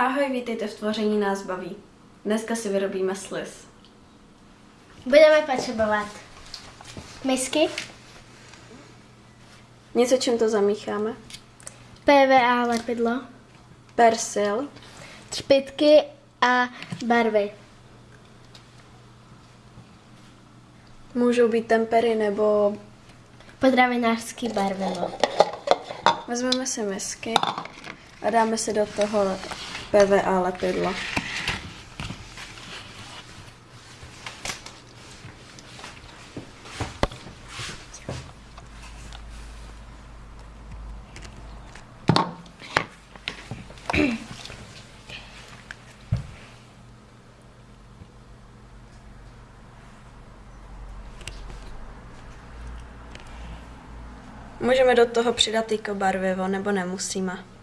Ahoj, vítejte v tvoření nás baví. Dneska si vyrobíme sliz. Budeme potřebovat misky, Něco, čím to zamícháme. PVA lepidlo, Persil, třpitky a barvy. můžou být tempery nebo Potravinářský barvivo. vezmeme si misky a dáme si do toho PVA lepidlo. Můžeme do toho přidat i barvivo, nebo nemusíme.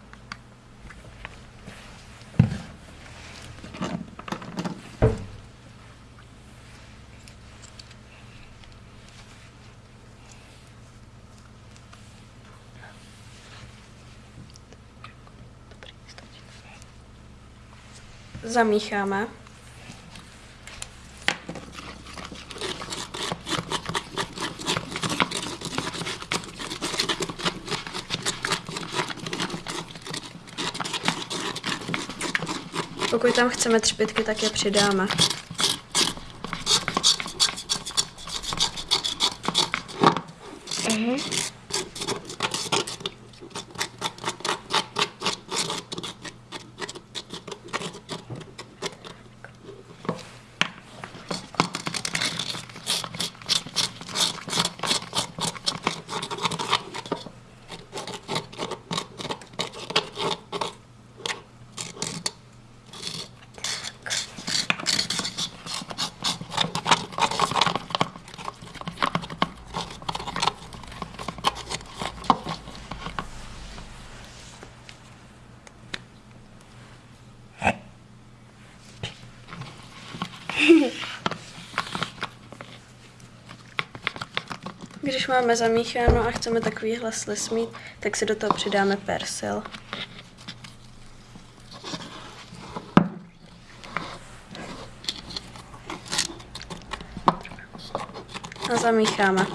Zamícháme. Pokud tam chceme třpitky, tak je přidáme. Mhm. Máme zamícháno a chceme takovýhle sliz mít, tak si do toho přidáme persil. A zamícháme.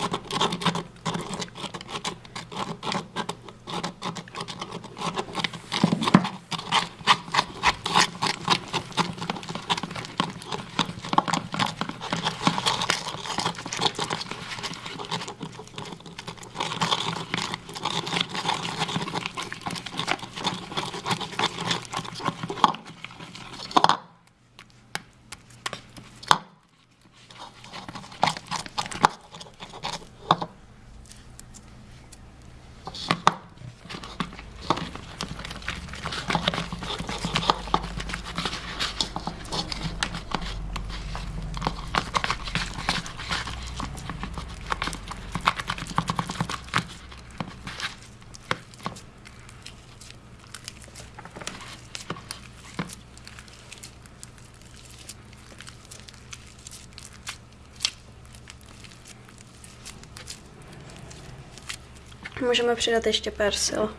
Můžeme přidat ještě persil.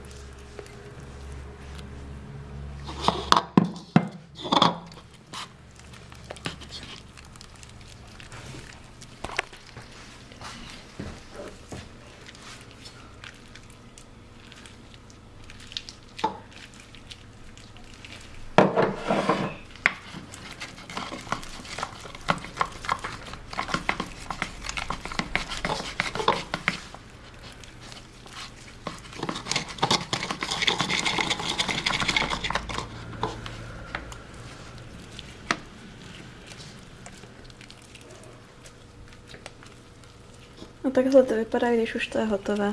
Takhle to vypadá, když už to je hotové.